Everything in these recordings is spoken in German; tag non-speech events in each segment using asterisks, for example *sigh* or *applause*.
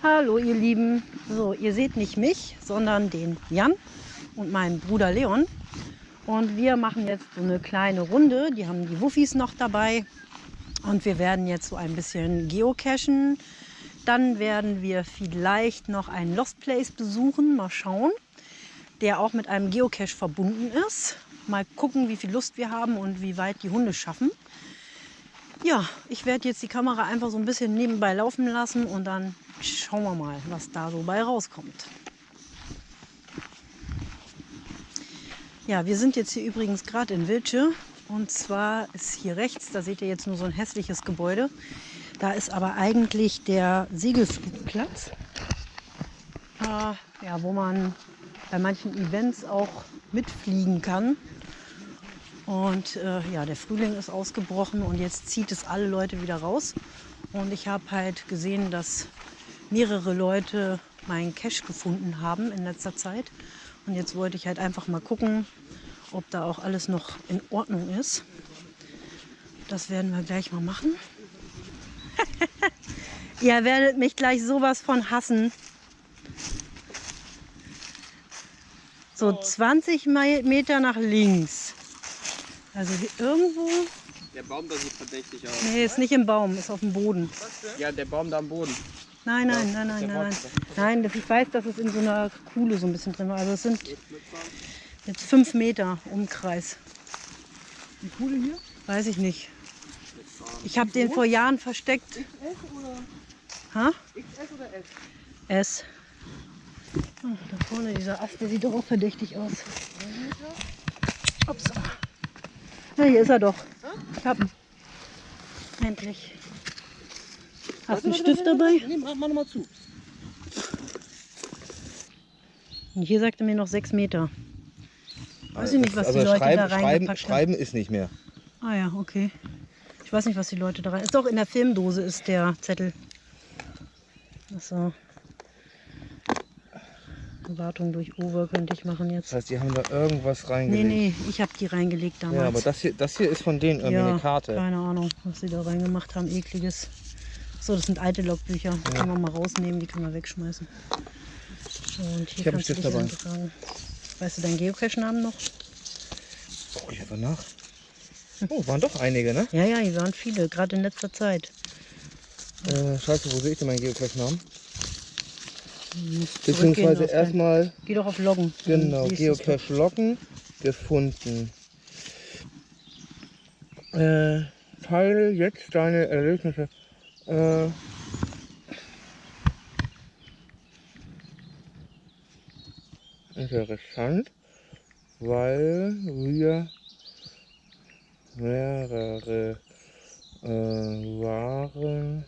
Hallo ihr Lieben. So, ihr seht nicht mich, sondern den Jan und meinen Bruder Leon. Und wir machen jetzt so eine kleine Runde. Die haben die Wuffis noch dabei. Und wir werden jetzt so ein bisschen geocachen. Dann werden wir vielleicht noch einen Lost Place besuchen. Mal schauen. Der auch mit einem Geocache verbunden ist. Mal gucken, wie viel Lust wir haben und wie weit die Hunde schaffen. Ja, ich werde jetzt die Kamera einfach so ein bisschen nebenbei laufen lassen und dann schauen wir mal, was da so bei rauskommt. Ja, wir sind jetzt hier übrigens gerade in Wildsche und zwar ist hier rechts, da seht ihr jetzt nur so ein hässliches Gebäude. Da ist aber eigentlich der Segelflugplatz, äh, ja, wo man bei manchen Events auch mitfliegen kann. Und äh, ja, der Frühling ist ausgebrochen und jetzt zieht es alle Leute wieder raus. Und ich habe halt gesehen, dass mehrere Leute meinen Cache gefunden haben in letzter Zeit. Und jetzt wollte ich halt einfach mal gucken, ob da auch alles noch in Ordnung ist. Das werden wir gleich mal machen. *laughs* Ihr werdet mich gleich sowas von hassen. So 20 Meter nach links. Also hier irgendwo. Der Baum da sieht verdächtig aus. Nee, ist nicht im Baum, ist auf dem Boden. Ja, der Baum da am Boden. Nein, nein, nein, nein, nein. Nein, das- ich weiß, dass es in so einer Kuhle so ein bisschen drin war. Also es sind jetzt fünf Meter Umkreis. Die Kuhle hier? Weiß ich nicht. Ich habe den vor Jahren versteckt. S oder Ha? XS oder S? S. Oh, da vorne dieser Ast, der sieht doch auch verdächtig aus. Ups. Na, hier ist er doch. Ich hab ihn. Endlich. Hast du einen Stift dabei? Nee, mach, mal zu. Und hier sagte mir noch sechs Meter. Weiß ich nicht, was also die Leute schreiben, da schreiben, reingepackt haben. schreiben ist nicht mehr. Ah ja, okay. Ich weiß nicht, was die Leute da rein... Ist doch in der Filmdose ist der Zettel. Achso. Wartung durch Uwe könnte ich machen Das jetzt. heißt, die haben da irgendwas Nee, reingelegt. nee, ich habe die reingelegt damals. Ja, aber das hier, das hier ist von denen irgendwie ja, eine Karte. keine Ahnung, was sie da reingemacht haben. Ekliges. So, das sind alte Logbücher. Die können wir mal rausnehmen, die können wir wegschmeißen. Und hier Ich hab einen kannst du Stift dabei. eintragen. Weißt du deinen Geocache-Namen noch? Guck ich einfach nach. Oh, waren doch einige, ne? Ja, ja, hier waren viele, gerade in letzter Zeit. Äh, scheiße, wo sehe ich denn meinen Geocache-Namen? Beziehungsweise erstmal, Geh doch auf Loggen. genau, Geocache Locken gefunden. Äh, teile jetzt deine Erlebnisse. Äh, interessant, weil wir mehrere äh, waren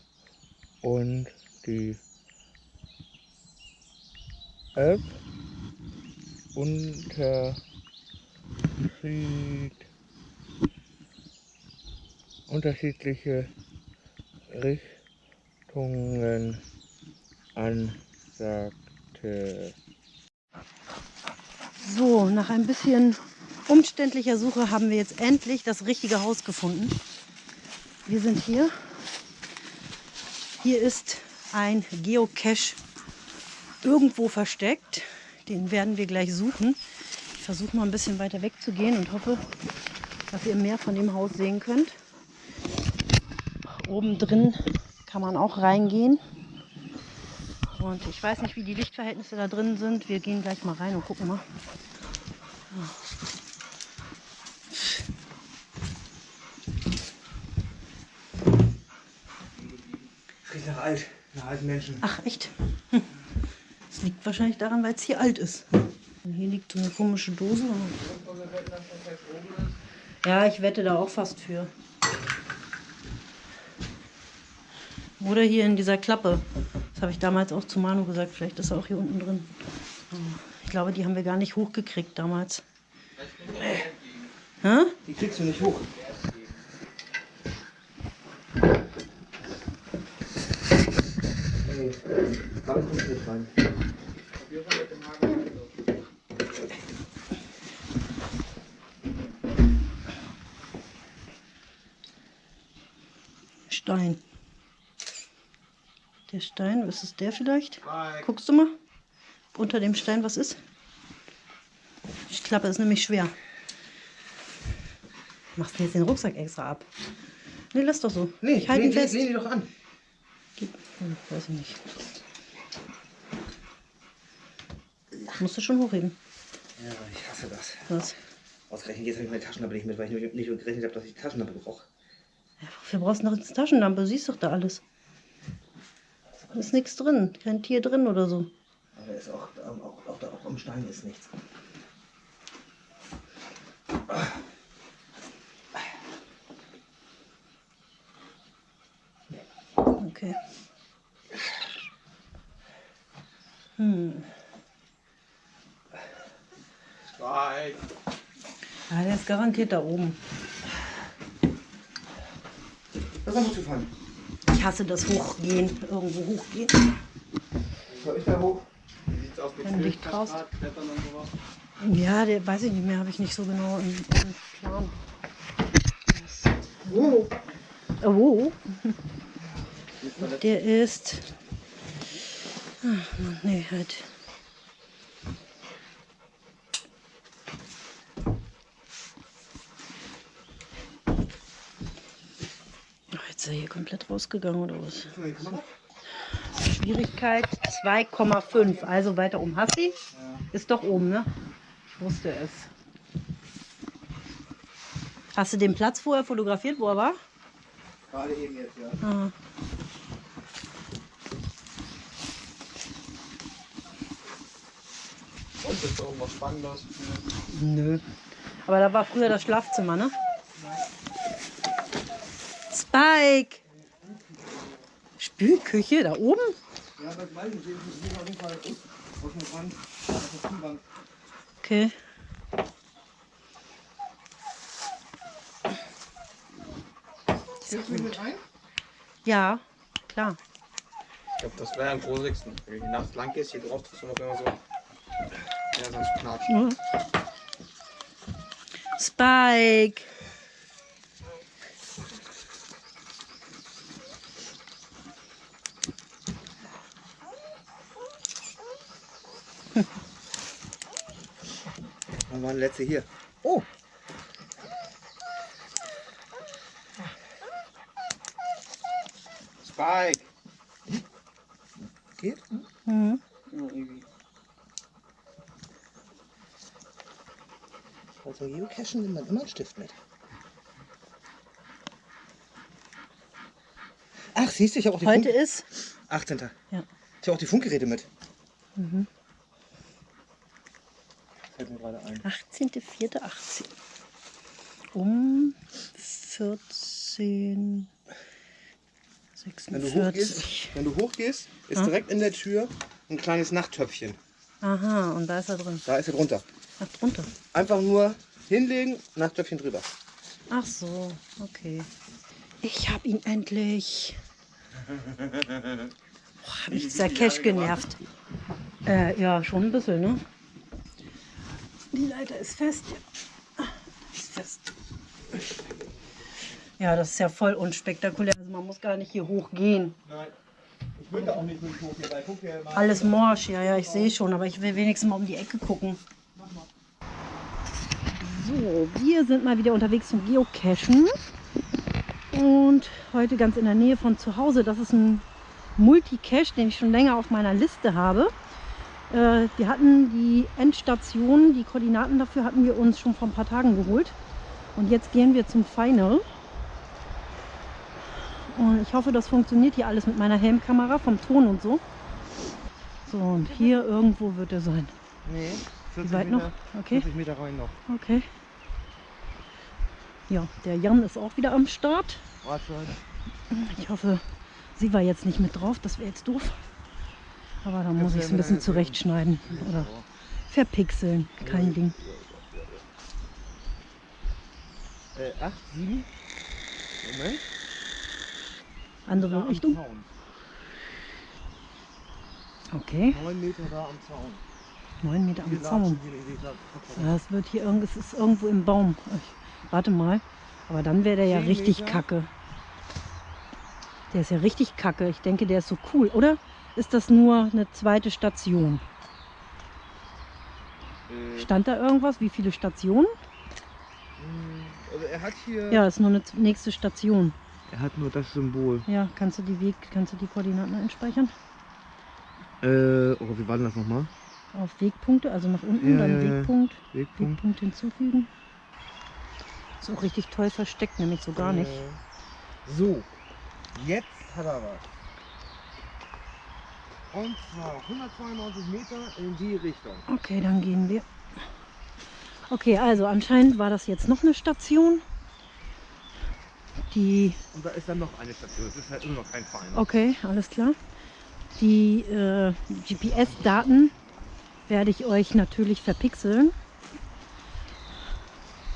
und die App Unterschied unterschiedliche Richtungen ansagte. So, nach ein bisschen umständlicher Suche haben wir jetzt endlich das richtige Haus gefunden. Wir sind hier. Hier ist ein Geocache irgendwo versteckt. Den werden wir gleich suchen. Ich versuche mal ein bisschen weiter wegzugehen und hoffe, dass ihr mehr von dem Haus sehen könnt. Oben drin kann man auch reingehen. Und ich weiß nicht, wie die Lichtverhältnisse da drin sind. Wir gehen gleich mal rein und gucken mal. Riecht nach alt, nach alten Menschen. Ach, echt? Hm. *laughs* Das liegt wahrscheinlich daran, weil es hier alt ist. Hier liegt so eine komische Dose. Ja, ich wette da auch fast für. Oder hier in dieser Klappe. Das habe ich damals auch zu Manu gesagt. Vielleicht ist er auch hier unten drin. Ich glaube, die haben wir gar nicht hochgekriegt damals. Hä? Die kriegst du nicht hoch. Nee, da kommt nicht rein. Stein. Der Stein, ist es der vielleicht? Guckst du mal? Unter dem Stein, was ist? Die Klappe ist nämlich schwer. Machst du jetzt den Rucksack extra ab? Nee, lass doch so. ich halte ihn fest. lehn die doch an. Gib- Hm, weiß ich nicht. Musst du schon hochheben. Ja, ich hasse das. Was? Ausgerechnet jetzt habe ich meine Taschenlampe nicht mit, weil ich nicht, nicht gerechnet habe, dass ich die Taschenlampe brauche. Ja, wofür brauchst du noch eine Taschenlampe? Siehst doch da alles. Da ist nichts drin. Kein Tier drin oder so. Aber ist auch, auch, auch, auch, auch am Stein ist nichts. Okay. Hm. Mike. Ja, der ist garantiert da oben. Das ist zu fahren. Ich hasse das Hochgehen. Irgendwo hochgehen. Soll ich da hoch? Wie sieht's aus mit Wenn du dich traust. Filmkamerad, Klettern und sowas? Ja, der weiß ich nicht mehr. Habe ich nicht so genau im, im Plan. Oh. Oh, wo? Der ist. Ach, Mann, nee, halt. Ist er hier komplett rausgegangen oder was? Schwierigkeit 2,5. Also weiter oben. Hassi? Ist doch oben, ne? Ich wusste es. Hast du den Platz vorher fotografiert, wo er war? Gerade eben jetzt, ja. Ah. Und ist da irgendwas Spannendes? Nö. Aber da war früher das Schlafzimmer, ne? Spike! Spülküche da oben? Ja, das weiß ich. Ich muss auf jeden Fall aus dem Rand. Auf der Kienwand. Okay. Hilfst du mir mit rein? Ja, klar. Ich glaube, das wäre am gruseligsten. Wenn du nachts lang gehst, hier drauf tust du noch immer so. Ja, sonst knatscht. Mhm. Spike! Wann war der letzte hier? Oh! Spike! Geht? Mhm. Also Geocachen nimmt man immer einen Stift mit. Ach, siehst du, ich habe auch die Heute Funk ist 18. Ja. Ich habe auch die Funkgeräte mit. mhm. Gerade ein. 18.04.18. Um 14. Wenn du 46. hochgehst, wenn du hochgehst ist Ja. direkt in der Tür ein kleines Nachttöpfchen. Aha, und da ist er drin. Da ist er drunter. Ach, drunter. Einfach nur hinlegen, Nachttöpfchen drüber. Ach so, okay. Ich hab ihn endlich. *laughs* Boah, hab mich dieser Cash genervt. Äh, ja, schon ein bisschen, ne? Die Leiter ist fest. Ja. Ist fest. Ja, das ist ja voll unspektakulär. Also man muss gar nicht hier hochgehen. Nein. Ich würde auch nicht durch hochgehen, weil guck dir mal. Alles morsch, ja, ja, ich sehe schon, aber ich will wenigstens mal um die Ecke gucken. So, wir sind mal wieder unterwegs zum Geocachen. Und heute ganz in der Nähe von zu Hause. Das ist ein Multicache, den ich schon länger auf meiner Liste habe. Äh, wir hatten die Endstation, die Koordinaten dafür hatten wir uns schon vor ein paar Tagen geholt. Und jetzt gehen wir zum Final. Und ich hoffe, das funktioniert hier alles mit meiner Helmkamera vom Ton und so. So, und hier irgendwo wird er sein. Nee, 40 Wie weit noch? Okay, 40 Meter rein noch. okay. Ja, der Jan ist auch wieder am Start. Ich hoffe, sie war jetzt nicht mit drauf. Das wäre jetzt doof. Aber da muss ich es ein bisschen zurechtschneiden. Oder verpixeln. Kein Ding. Äh, 8, 7. Moment. Andere Richtung. Okay, 9 Meter da am Zaun. 9 Meter am Zaun. es wird hier irgend, es ist irgendwo im Baum. Ich, warte mal. Aber dann wäre der ja richtig Meter. kacke. Der ist ja richtig kacke. Ich denke, der ist so cool, oder? Ist das nur eine zweite Station? Äh, Stand da irgendwas? Wie viele Stationen? also er hat hier. Ja, ist nur eine nächste Station. Er hat nur das Symbol. Ja, kannst du die Weg, kannst du die Koordinaten einspeichern? Äh, oh, wie war denn das nochmal? Auf Wegpunkte, also nach unten, Ja, dann ja. Wegpunkt, Wegpunkt. Wegpunkt hinzufügen. Ist auch richtig toll versteckt, nämlich so gar nicht. Äh, so, jetzt hat er was. Und zwar 192 Meter in die Richtung. Okay, dann gehen wir. Okay, also anscheinend war das jetzt noch eine Station. Die, Und da ist dann noch eine Station. Es ist halt immer noch kein Verein. okay, alles klar. Die äh, GPS-Daten werde ich euch natürlich verpixeln.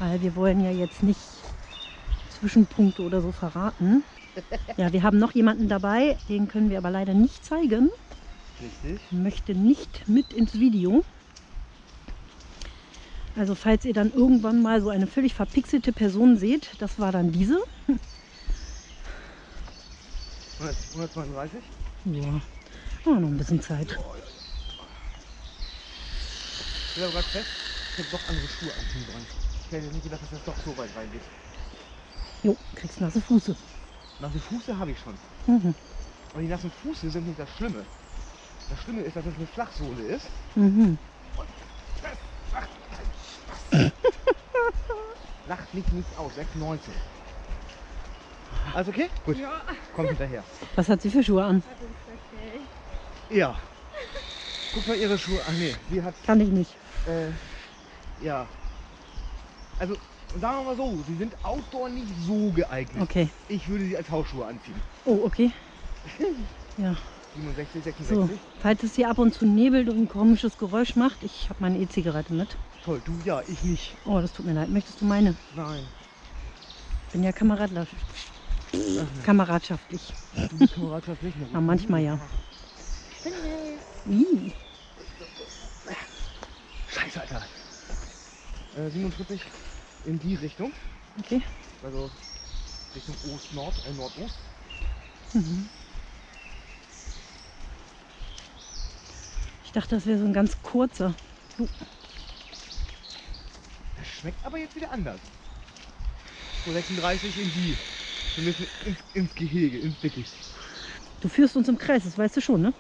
Weil wir wollen ja jetzt nicht Zwischenpunkte oder so verraten. Ja, wir haben noch jemanden dabei, den können wir aber leider nicht zeigen. Richtig. möchte nicht mit ins Video. Also falls ihr dann irgendwann mal so eine völlig verpixelte Person seht, das war dann diese. 100 132. Ja, oh, noch ein bisschen Zeit. Ich bin aber gerade fest, ich habe doch andere Schuhe anziehen wollen. Ich hätte nicht gedacht, dass das doch so weit reingeht. Jo, kriegst nasse Fuße. Nasse Fuße habe ich schon. Mhm. Aber die nassen Fuße sind nicht das Schlimme. Das Schlimme ist, dass es eine Flachsohle ist. Mhm. *laughs* Lacht mich nicht aus. 96. Also okay? Gut. Ja. Kommt hinterher. Was hat sie für Schuhe an? Ja. Guck mal ihre Schuhe an. Nee, sie hat. Kann ich nicht. Äh, ja. Also, sagen wir mal so, sie sind outdoor nicht so geeignet. Okay. Ich würde sie als Hausschuhe anziehen. Oh, okay. *laughs* Ja, 67, 66. so. Falls es hier ab und zu nebelt und ein komisches Geräusch macht, ich habe meine E-Zigarette mit. Toll, du ja, ich nicht. Oh, das tut mir leid. Möchtest du meine? Nein. Ich bin ja Kameradler kameradschaftlich. Du bist Kameradschaft nicht mehr. Na, manchmal ja. Ih. Scheiße, Alter. Äh, 47 in die Richtung. Okay. Also Richtung Ost-Nord, äh, Nordost. Mhm. Dachte, das wäre so ein ganz kurzer. Das schmeckt aber jetzt wieder anders. So 36 in die. Wir müssen ins, ins Gehege, ins Dickicht. Du führst uns im Kreis, das weißt du schon, ne?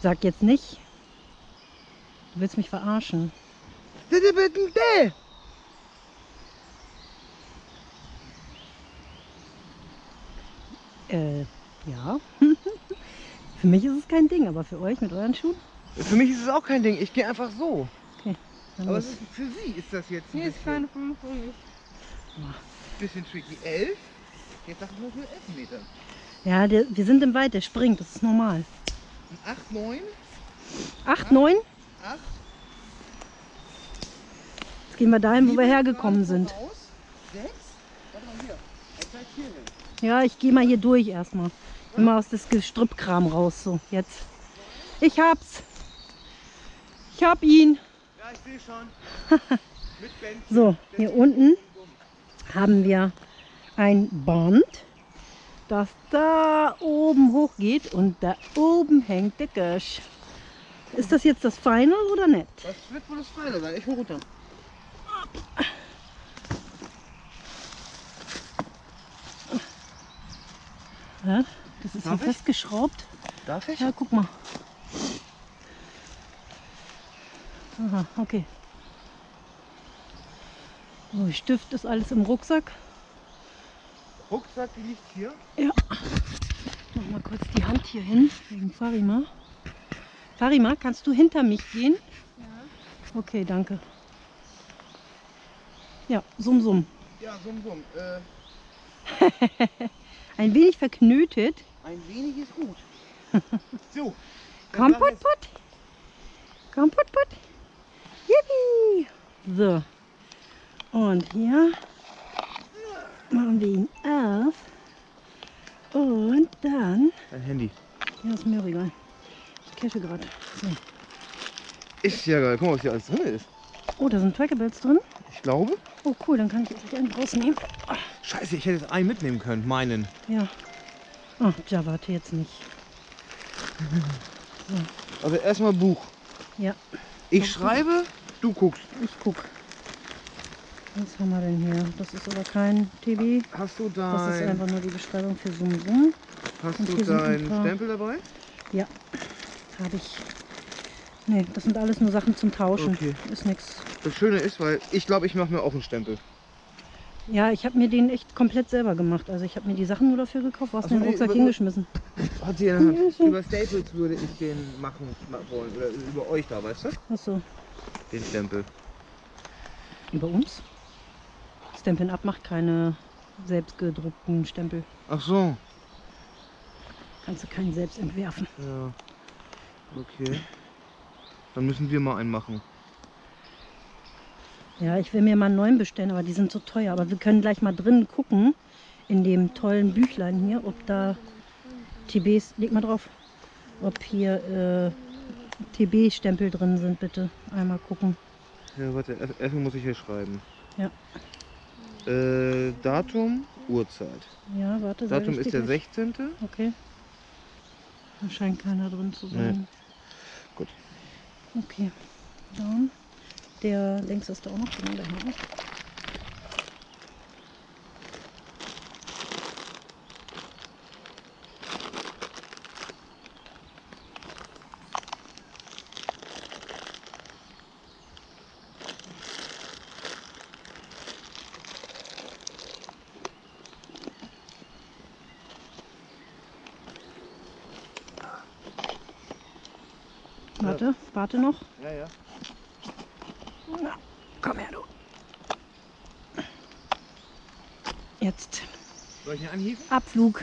Sag jetzt nicht. Du willst mich verarschen. Bitte, bitte, bitte. Äh, ja. *laughs* für mich ist es kein Ding, aber für euch mit euren Schuhen? Für mich ist es auch kein Ding. Ich gehe einfach so. Dann Aber ist, für sie ist das jetzt ein Hier ist bisschen, keine 5 für mich. bisschen tricky. 11? Jetzt sag ich nur für 11 Meter. Ja, der, wir sind im Wald, der springt, das ist normal. 8, 9, 8, 9? 8. Jetzt gehen wir dahin, wo wir hergekommen sind. 6. Warte mal hier. Er zeigt hier hin. Ja, ich gehe mal hier durch erstmal. Immer aus das Gestrüppkram raus. So, jetzt. Ich hab's. Ich hab ihn. Ja, ich sehe schon. *laughs* So, hier unten haben wir ein Band, das da oben hochgeht und da oben hängt der Gösch. Ist das jetzt das Final oder nicht? Das wird wohl das Feine sein. Ich hol runter. Ja, das ist Darf ich? festgeschraubt. Darf ich? Ja, guck mal. Aha, okay. So, Stift ist alles im Rucksack. Rucksack liegt hier. Mach mal kurz die Hand hier hin, wegen Farima. Farima, kannst du hinter mich gehen? Ja. Okay, danke. Ja, summ, summ. Ja, summ, summ. Äh, *laughs* Ein wenig verknötet. Ein wenig ist gut. *laughs* so. Komm, put, put. Komm, put, put. Yippie. So. Und hier machen wir ihn auf. Und dann. Dein Handy. Ja, ist mir egal. Ich cache gerade. So. Ist ja geil. Guck mal, was hier alles drin ist. Oh, da sind Trackables drin. Ich glaube. Oh, cool, dann kann ich jetzt einen rausnehmen. Scheiße, ich hätte jetzt einen mitnehmen können. Meinen. Ja. Ach, ja, warte jetzt nicht. Also erstmal Buch. Ja, Ich schreibe, du guckst. ich guck. Was haben wir denn hier? Das ist aber kein TB. Hast du Das ist einfach nur die Beschreibung für Sum Sum. hast und du deinen paar- Stempel dabei? Ja, habe ich. Nee, das sind alles nur Sachen zum Tauschen. Okay. Ist nix. Das Schöne ist, weil ich glaube, ich mache mir auch einen Stempel. Ja, ich habe mir den echt komplett selber gemacht. Also ich habe mir die Sachen nur dafür gekauft. Was Ach so, den Rucksack über- hingeschmissen? *laughs* Hat sie so. Über Staples würde ich den machen ma- wollen. Oder über euch da, weißt du? Achso, Den Stempel. über uns? Stampin' Up macht keine selbstgedruckten Stempel. Ach so. Kannst du keinen selbst entwerfen. Ja. Okay. Dann müssen wir mal einen machen. Ja, ich will mir mal einen neuen bestellen, aber die sind so teuer. Aber wir können gleich mal drin gucken, in dem tollen Büchlein hier, ob da TBs, leg mal drauf, ob hier äh, TB-Stempel drin sind, bitte. Einmal gucken. Ja, warte, erst- erstmal muss ich hier schreiben. Ja. Äh, Datum, Uhrzeit. Ja, warte. Datum ist der gleich. 16. Okay. Da scheint keiner drin zu sein. Gut. Okay. Dann. Der längs ist da auch noch drin, der Haken. Warte, warte noch. Ja, ja. Komm her, du. Jetzt Soll ich ihn anhieven? Abflug.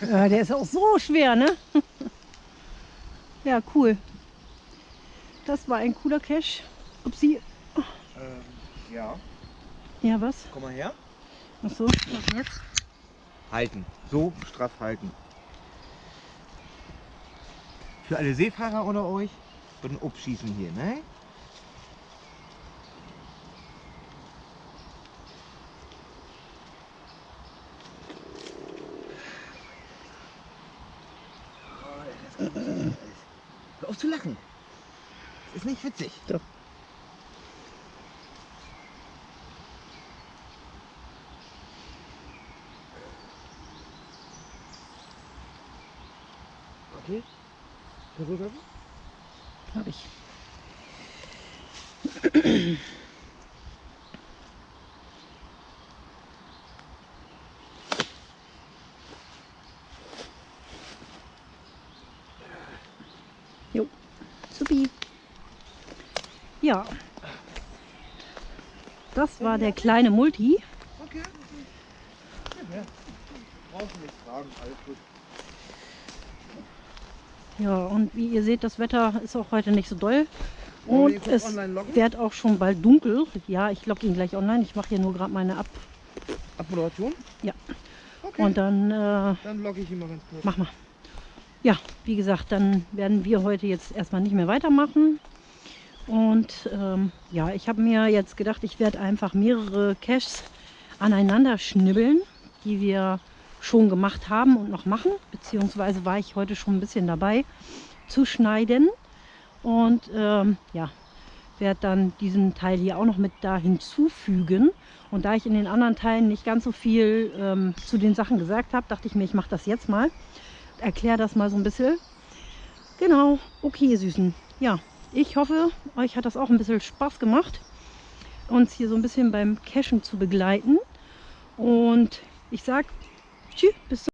Ja, der ist auch so schwer, ne? Ja, cool. Das war ein cooler Cache. Upsi. Ähm, ja. Ja, was? Komm mal her. Achso, was jetzt? Halten. So straff halten. Für alle Seefahrer unter euch, bitte abschießen hier, ne? Hör auf zu lachen. Das ist nicht witzig. Doch. Okay. Versuch das. Hab ich. Jo, supi. Ja. Das war der kleine Multi. Okay. Ja, Brauchst nicht fragen, alles gut. Ja, und wie ihr seht, das Wetter ist auch heute nicht so doll. Und es wird auch schon bald dunkel. Ja, ich logge ihn gleich online. Ich mache hier nur gerade meine ab. Abmoderation? Ja. Okay. Und dann äh, dann logge ich ihn mal ganz kurz. mach mal. Wie gesagt, dann werden wir heute jetzt erstmal nicht mehr weitermachen. Und ähm, ja, ich habe mir jetzt gedacht, ich werde einfach mehrere Caches aneinander schnibbeln, die wir schon gemacht haben und noch machen. Beziehungsweise war ich heute schon ein bisschen dabei zu schneiden. Und ähm, ja, werde dann diesen Teil hier auch noch mit da hinzufügen. Und da ich in den anderen Teilen nicht ganz so viel ähm, zu den Sachen gesagt habe, dachte ich mir, ich mache das jetzt mal. Erkläre das mal so ein bisschen. Genau, okay, ihr Süßen. Ja, ich hoffe, euch hat das auch ein bisschen Spaß gemacht, uns hier so ein bisschen beim Cashen zu begleiten. Und ich sage tschüss, bis zum